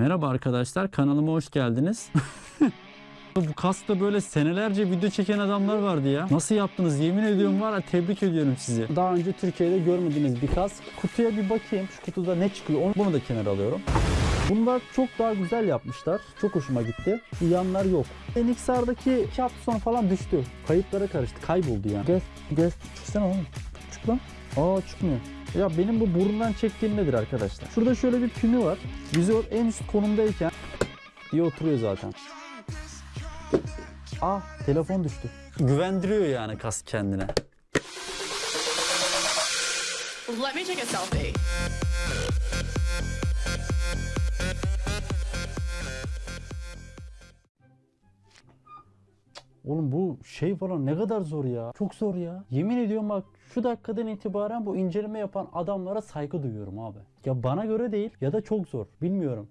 Merhaba arkadaşlar kanalıma hoş geldiniz. Bu kaskta böyle senelerce video çeken adamlar vardı ya. Nasıl yaptınız yemin ediyorum var ya tebrik ediyorum sizi. Daha önce Türkiye'de görmediğiniz bir kask. Kutuya bir bakayım şu kutuda ne çıkıyor onu, bunu da kenara alıyorum. Bunlar çok daha güzel yapmışlar. Çok hoşuma gitti. Yanlar yok. NXR'daki 2 hafta sonra falan düştü. Kayıplara karıştı. Kayboldu yani. Gel, gel. Çıksana oğlum. Çık lan. Aa çıkmıyor. Ya benim bu burundan çektiğim nedir arkadaşlar? Şurada şöyle bir pini var. Vizör en üst konumdayken diye oturuyor zaten. Ah telefon düştü. Güvendiriyor yani kask kendine. Let me take a selfie. Oğlum bu şey falan ne kadar zor ya. Çok zor ya. Yemin ediyorum bak şu dakikadan itibaren bu inceleme yapan adamlara saygı duyuyorum abi. Ya bana göre değil ya da çok zor. Bilmiyorum.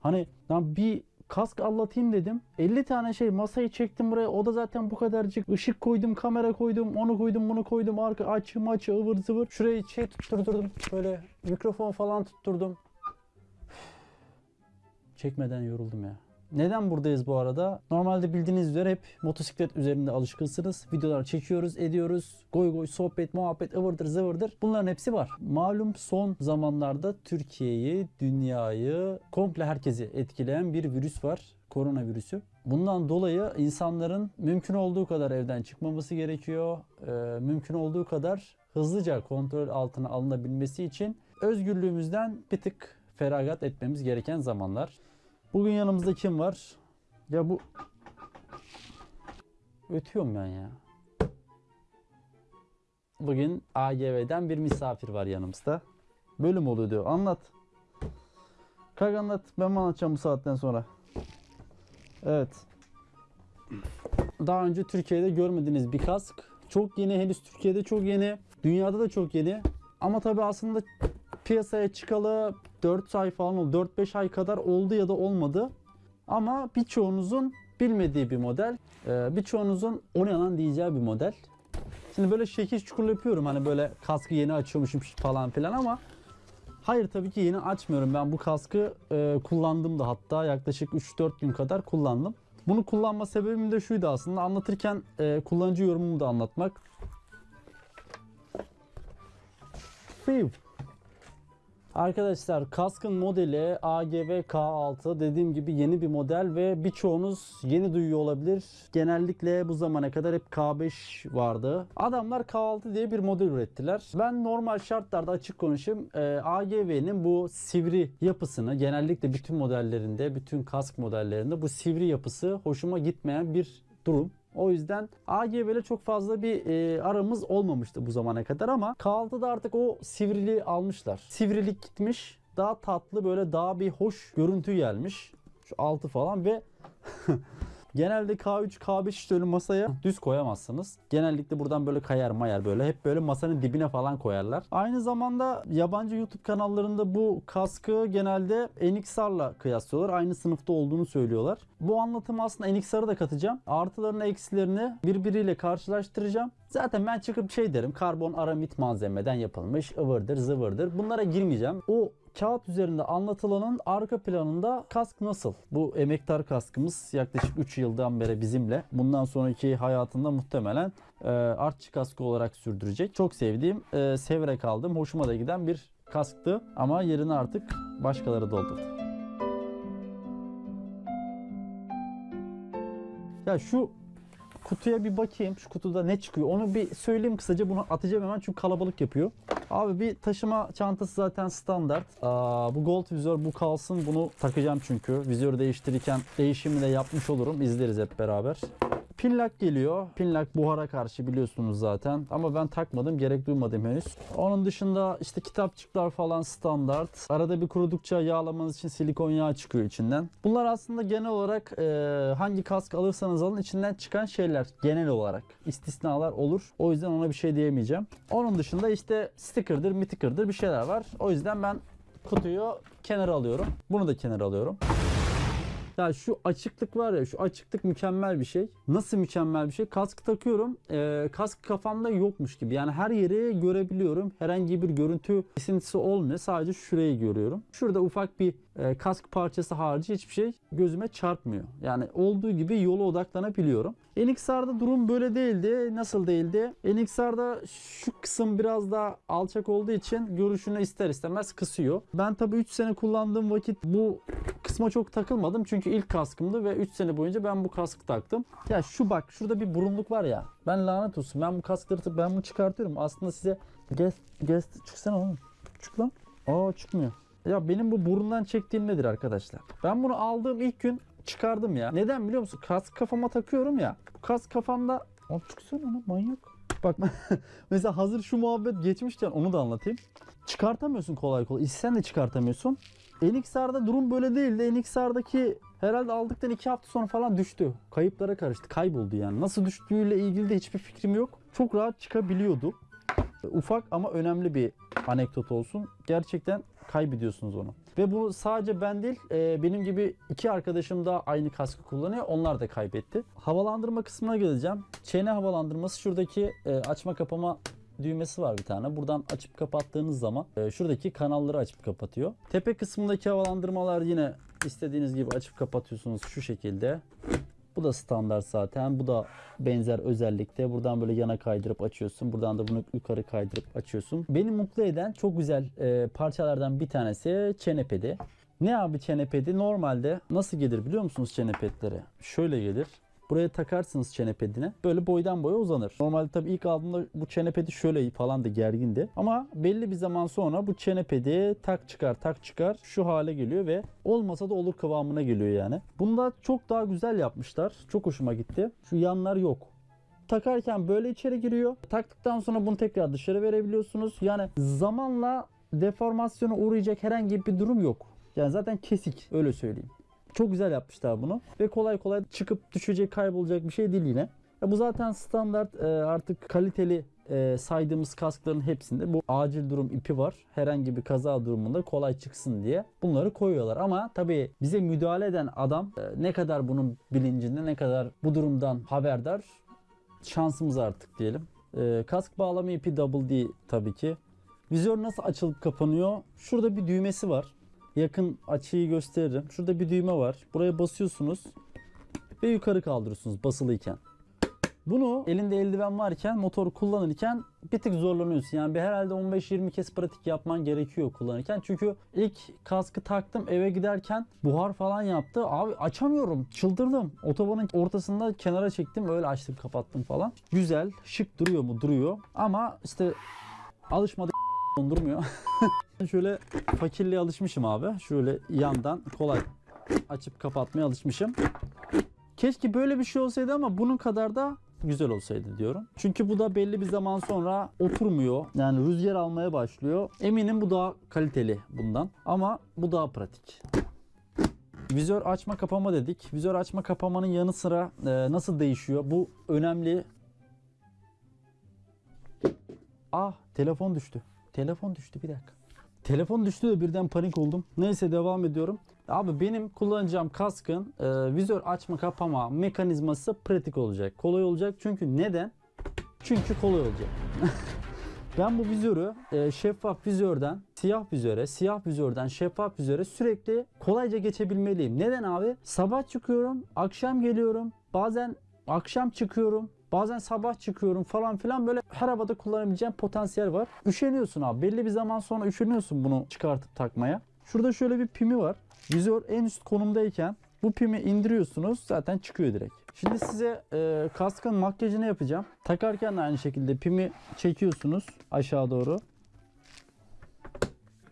Hani lan bir kask anlatayım dedim. 50 tane şey masayı çektim buraya. O da zaten bu kadarcık. Işık koydum, kamera koydum, onu koydum, bunu koydum. Arka açı maçı ıvır zıvır. Şurayı şey tutturdum. Böyle mikrofon falan tutturdum. Çekmeden yoruldum ya. Neden buradayız bu arada? Normalde bildiğiniz üzere hep motosiklet üzerinde alışkınsınız. Videolar çekiyoruz, ediyoruz. Goy goy, sohbet, muhabbet, ıvırdır zıvırdır. Bunların hepsi var. Malum son zamanlarda Türkiye'yi, dünyayı, komple herkesi etkileyen bir virüs var. Koronavirüsü. Bundan dolayı insanların mümkün olduğu kadar evden çıkmaması gerekiyor. Ee, mümkün olduğu kadar hızlıca kontrol altına alınabilmesi için özgürlüğümüzden bir tık feragat etmemiz gereken zamanlar. Bugün yanımızda kim var? Ya bu... Ötüyorum ben ya. Bugün AGV'den bir misafir var yanımızda. Bölüm oluyor diyor. Anlat. Kalk anlat. Ben mi anlatacağım bu saatten sonra? Evet. Daha önce Türkiye'de görmediğiniz bir kask. Çok yeni. Henüz Türkiye'de çok yeni. Dünyada da çok yeni. Ama tabii aslında piyasaya çıkalı 4 ay falan oldu. 4-5 ay kadar oldu ya da olmadı. Ama birçoğunuzun bilmediği bir model. Ee, birçoğunuzun o ne lan diyeceği bir model. Şimdi böyle şekil çukur yapıyorum hani böyle kaskı yeni açıyormuşum falan filan ama hayır tabii ki yeni açmıyorum. Ben bu kaskı e, kullandım da hatta yaklaşık 3-4 gün kadar kullandım. Bunu kullanma sebebim de şuydu aslında anlatırken e, kullanıcı yorumumu da anlatmak. Fiv. Arkadaşlar kaskın modeli AGV K6 dediğim gibi yeni bir model ve birçoğunuz yeni duyuyor olabilir. Genellikle bu zamana kadar hep K5 vardı. Adamlar K6 diye bir model ürettiler. Ben normal şartlarda açık konuşayım. Ee, AGV'nin bu sivri yapısını genellikle bütün modellerinde, bütün kask modellerinde bu sivri yapısı hoşuma gitmeyen bir durum. O yüzden AGV ile çok fazla bir e, aramız olmamıştı bu zamana kadar ama K6'da artık o sivriliği almışlar. Sivrilik gitmiş. Daha tatlı böyle daha bir hoş görüntü gelmiş. Şu altı falan ve Genelde K3, K5 işte masaya düz koyamazsınız. Genellikle buradan böyle kayar mayar böyle. Hep böyle masanın dibine falan koyarlar. Aynı zamanda yabancı YouTube kanallarında bu kaskı genelde NXR'la kıyaslıyorlar. Aynı sınıfta olduğunu söylüyorlar. Bu anlatımı aslında NXR'ı da katacağım. Artılarını eksilerini birbiriyle karşılaştıracağım. Zaten ben çıkıp şey derim karbon aramit malzemeden yapılmış ıvırdır zıvırdır. Bunlara girmeyeceğim. O kağıt üzerinde anlatılanın arka planında kask nasıl? Bu emektar kaskımız yaklaşık 3 yıldan beri bizimle. Bundan sonraki hayatında muhtemelen e, artçı kaskı olarak sürdürecek. Çok sevdiğim, e, severek aldım. Hoşuma da giden bir kasktı. Ama yerini artık başkaları doldurdu. Ya şu kutuya bir bakayım. Şu kutuda ne çıkıyor? Onu bir söyleyeyim kısaca. Bunu atacağım hemen çünkü kalabalık yapıyor. Abi bir taşıma çantası zaten standart. Aa, bu gold vizör bu kalsın. Bunu takacağım çünkü. Vizörü değiştirirken değişimi de yapmış olurum. İzleriz hep beraber. Pinlock geliyor. Pinlock buhara karşı biliyorsunuz zaten. Ama ben takmadım. Gerek duymadım henüz. Onun dışında işte kitapçıklar falan standart. Arada bir kurudukça yağlamanız için silikon yağı çıkıyor içinden. Bunlar aslında genel olarak e, hangi kask alırsanız alın içinden çıkan şeyler. Genel olarak. istisnalar olur. O yüzden ona bir şey diyemeyeceğim. Onun dışında işte sticker'dır, miticker'dır bir şeyler var. O yüzden ben kutuyu kenara alıyorum. Bunu da kenara alıyorum. Ya şu açıklık var ya şu açıklık mükemmel bir şey. Nasıl mükemmel bir şey? Kask takıyorum. Ee, kask kafamda yokmuş gibi. Yani her yeri görebiliyorum. Herhangi bir görüntü kesintisi olmuyor. Sadece şurayı görüyorum. Şurada ufak bir e, kask parçası harici hiçbir şey gözüme çarpmıyor. Yani olduğu gibi yola odaklanabiliyorum. NXR'da durum böyle değildi. Nasıl değildi? NXR'da şu kısım biraz daha alçak olduğu için görüşünü ister istemez kısıyor. Ben tabii 3 sene kullandığım vakit bu kısma çok takılmadım. Çünkü ilk kaskımdı ve 3 sene boyunca ben bu kaskı taktım. Ya şu bak şurada bir burunluk var ya. Ben lanet olsun. Ben bu kaskları ben bunu çıkartıyorum. Aslında size guest, guest çıksana oğlum. Çık lan. Aa çıkmıyor. Ya benim bu burundan çektiğim nedir arkadaşlar? Ben bunu aldığım ilk gün çıkardım ya. Neden biliyor musun? Kask kafama takıyorum ya. Bu kask kafamda... Abi çıksana lan manyak. Bak mesela hazır şu muhabbet geçmişken onu da anlatayım. Çıkartamıyorsun kolay kolay. İstesen de çıkartamıyorsun. NXR'da durum böyle değildi. NXR'daki herhalde aldıktan 2 hafta sonra falan düştü. Kayıplara karıştı. Kayboldu yani. Nasıl düştüğüyle ilgili de hiçbir fikrim yok. Çok rahat çıkabiliyordu. Ufak ama önemli bir anekdot olsun. Gerçekten kaybediyorsunuz onu. Ve bu sadece ben değil, e, benim gibi iki arkadaşım da aynı kaskı kullanıyor. Onlar da kaybetti. Havalandırma kısmına geleceğim. Çene havalandırması şuradaki e, açma kapama düğmesi var bir tane. Buradan açıp kapattığınız zaman e, şuradaki kanalları açıp kapatıyor. Tepe kısmındaki havalandırmalar yine istediğiniz gibi açıp kapatıyorsunuz şu şekilde. Bu da standart zaten. Bu da benzer özellikte. Buradan böyle yana kaydırıp açıyorsun. Buradan da bunu yukarı kaydırıp açıyorsun. Beni mutlu eden çok güzel e, parçalardan bir tanesi çene pedi. Ne abi çene pedi? Normalde nasıl gelir biliyor musunuz çene pedleri? Şöyle gelir. Buraya takarsınız çene pedine. Böyle boydan boya uzanır. Normalde tabii ilk aldığımda bu çene pedi şöyle falan da gergindi. Ama belli bir zaman sonra bu çene pedi tak çıkar tak çıkar şu hale geliyor ve olmasa da olur kıvamına geliyor yani. Bunda çok daha güzel yapmışlar. Çok hoşuma gitti. Şu yanlar yok takarken böyle içeri giriyor. Taktıktan sonra bunu tekrar dışarı verebiliyorsunuz. Yani zamanla deformasyona uğrayacak herhangi bir durum yok. Yani zaten kesik öyle söyleyeyim. Çok güzel yapmışlar bunu ve kolay kolay çıkıp düşecek kaybolacak bir şey değil yine. Ya bu zaten standart e, artık kaliteli e, saydığımız kaskların hepsinde bu acil durum ipi var. Herhangi bir kaza durumunda kolay çıksın diye bunları koyuyorlar. Ama tabii bize müdahale eden adam e, ne kadar bunun bilincinde ne kadar bu durumdan haberdar şansımız artık diyelim. Kask bağlama ipi Double D tabii ki. Vizör nasıl açılıp kapanıyor? Şurada bir düğmesi var. Yakın açıyı gösteririm. Şurada bir düğme var. Buraya basıyorsunuz ve yukarı kaldırıyorsunuz basılıyken. Bunu elinde eldiven varken motoru kullanırken bir tık zorlanıyorsun. Yani bir herhalde 15-20 kez pratik yapman gerekiyor kullanırken. Çünkü ilk kaskı taktım eve giderken buhar falan yaptı. Abi açamıyorum. Çıldırdım. Otobanın ortasında kenara çektim. Öyle açtım kapattım falan. Güzel. Şık duruyor mu? Duruyor. Ama işte alışmadık durmuyor. Şöyle fakirliğe alışmışım abi. Şöyle yandan kolay açıp kapatmaya alışmışım. Keşke böyle bir şey olsaydı ama bunun kadar da güzel olsaydı diyorum. Çünkü bu da belli bir zaman sonra oturmuyor. Yani rüzgar almaya başlıyor. Eminim bu daha kaliteli bundan. Ama bu daha pratik. Vizör açma kapama dedik. Vizör açma kapamanın yanı sıra e, nasıl değişiyor? Bu önemli. Ah telefon düştü. Telefon düştü bir dakika. Telefon düştü de birden panik oldum. Neyse devam ediyorum. Abi benim kullanacağım kaskın e, vizör açma kapama mekanizması pratik olacak. Kolay olacak. Çünkü neden? Çünkü kolay olacak. ben bu vizörü e, şeffaf vizörden siyah vizöre, siyah vizörden şeffaf vizöre sürekli kolayca geçebilmeliyim. Neden abi? Sabah çıkıyorum, akşam geliyorum. Bazen akşam çıkıyorum. Bazen sabah çıkıyorum falan filan böyle her havada kullanabileceğim potansiyel var. Üşeniyorsun abi. Belli bir zaman sonra üşeniyorsun bunu çıkartıp takmaya. Şurada şöyle bir pimi var. Vizör en üst konumdayken bu pimi indiriyorsunuz zaten çıkıyor direkt. Şimdi size e, kaskın makyajını yapacağım. Takarken de aynı şekilde pimi çekiyorsunuz aşağı doğru.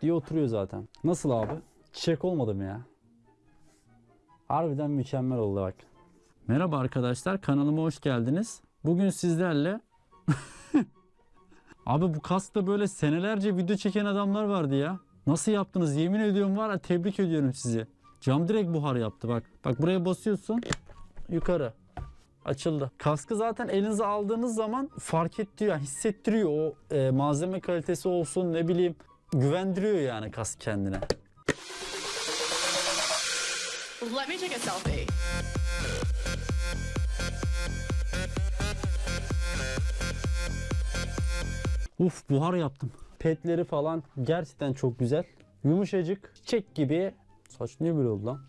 Diye oturuyor zaten. Nasıl abi? Çiçek olmadı mı ya? Harbiden mükemmel oldu bak. Merhaba arkadaşlar kanalıma hoş geldiniz. Bugün sizlerle Abi bu kaskta böyle senelerce video çeken adamlar vardı ya. Nasıl yaptınız? Yemin ediyorum var ya tebrik ediyorum sizi. Cam direkt buhar yaptı bak. Bak buraya basıyorsun. Yukarı. Açıldı. Kaskı zaten elinize aldığınız zaman fark ettiriyor, yani hissettiriyor. O e, malzeme kalitesi olsun ne bileyim güvendiriyor yani kask kendine. Let me take a selfie. Uf buhar yaptım. Petleri falan gerçekten çok güzel. Yumuşacık, çiçek gibi. Saç niye böyle oldu lan?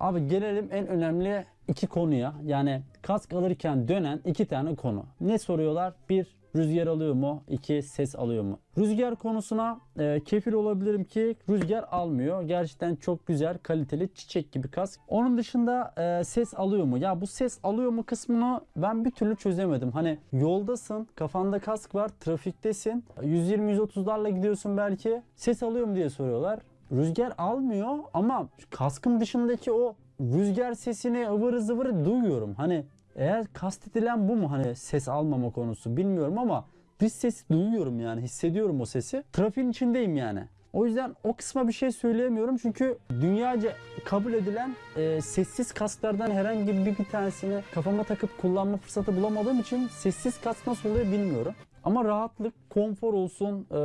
Abi gelelim en önemli iki konuya. Yani kask alırken dönen iki tane konu. Ne soruyorlar? Bir, rüzgar alıyor mu? İki, ses alıyor mu? Rüzgar konusuna e, kefil olabilirim ki rüzgar almıyor. Gerçekten çok güzel, kaliteli, çiçek gibi kask. Onun dışında e, ses alıyor mu? Ya bu ses alıyor mu kısmını ben bir türlü çözemedim. Hani yoldasın, kafanda kask var, trafiktesin. 120-130'larla gidiyorsun belki. Ses alıyor mu diye soruyorlar rüzgar almıyor ama kaskın dışındaki o rüzgar sesini ıvırı zıvırı duyuyorum. Hani eğer kastedilen bu mu hani ses almama konusu bilmiyorum ama dış sesi duyuyorum yani hissediyorum o sesi. Trafiğin içindeyim yani. O yüzden o kısma bir şey söyleyemiyorum çünkü dünyaca kabul edilen e, sessiz kasklardan herhangi bir, bir tanesini kafama takıp kullanma fırsatı bulamadığım için sessiz kask nasıl oluyor bilmiyorum. Ama rahatlık, konfor olsun, e,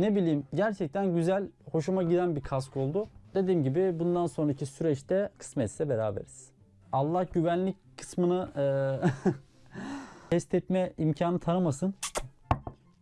ne bileyim gerçekten güzel, hoşuma giden bir kask oldu. Dediğim gibi bundan sonraki süreçte kısmetse beraberiz. Allah güvenlik kısmını e, test etme imkanı tanımasın.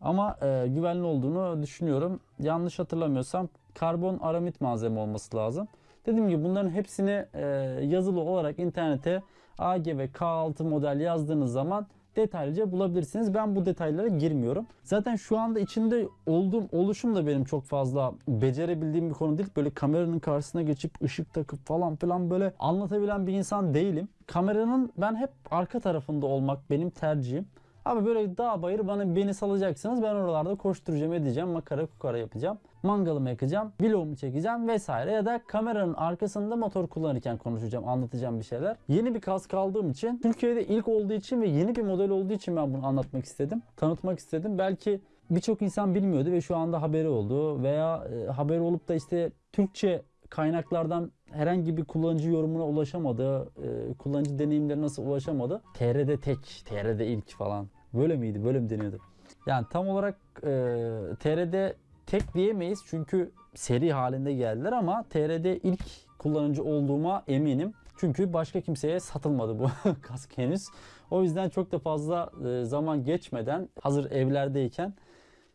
Ama e, güvenli olduğunu düşünüyorum. Yanlış hatırlamıyorsam karbon aramit malzeme olması lazım. Dediğim gibi bunların hepsini e, yazılı olarak internete AG ve K6 model yazdığınız zaman detaylıca bulabilirsiniz. Ben bu detaylara girmiyorum. Zaten şu anda içinde olduğum oluşum da benim çok fazla becerebildiğim bir konu değil. Böyle kameranın karşısına geçip ışık takıp falan filan böyle anlatabilen bir insan değilim. Kameranın ben hep arka tarafında olmak benim tercihim. Abi böyle dağ bayır bana beni salacaksınız. Ben oralarda koşturacağım edeceğim. Makara kukara yapacağım. Mangalımı yakacağım. Vlogumu çekeceğim vesaire. Ya da kameranın arkasında motor kullanırken konuşacağım. Anlatacağım bir şeyler. Yeni bir kask aldığım için Türkiye'de ilk olduğu için ve yeni bir model olduğu için ben bunu anlatmak istedim. Tanıtmak istedim. Belki birçok insan bilmiyordu ve şu anda haberi oldu. Veya e, haberi olup da işte Türkçe kaynaklardan herhangi bir kullanıcı yorumuna ulaşamadı, e, kullanıcı deneyimlerine nasıl ulaşamadı. TR'de tek, TR'de ilk falan. Böyle miydi? Böyle mi deniyordu? Yani tam olarak e, TR'de tek diyemeyiz çünkü seri halinde geldiler ama TR'de ilk kullanıcı olduğuma eminim. Çünkü başka kimseye satılmadı bu kask henüz. O yüzden çok da fazla e, zaman geçmeden hazır evlerdeyken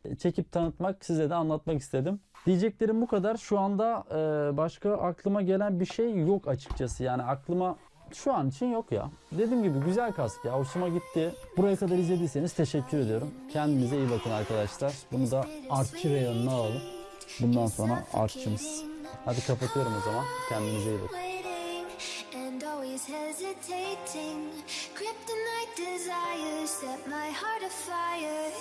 e, çekip tanıtmak, size de anlatmak istedim. Diyeceklerim bu kadar. Şu anda e, başka aklıma gelen bir şey yok açıkçası. Yani aklıma şu an için yok ya. Dediğim gibi güzel kask ya. Hoşuma gitti. Buraya kadar izlediyseniz teşekkür ediyorum. Kendinize iyi bakın arkadaşlar. Bunu da artçı reyonuna alalım. Bundan sonra artçımız. Hadi kapatıyorum o zaman. Kendinize iyi bakın. Kryptonite desires set my heart afire.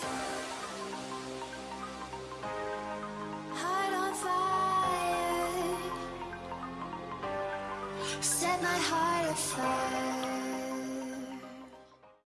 fire.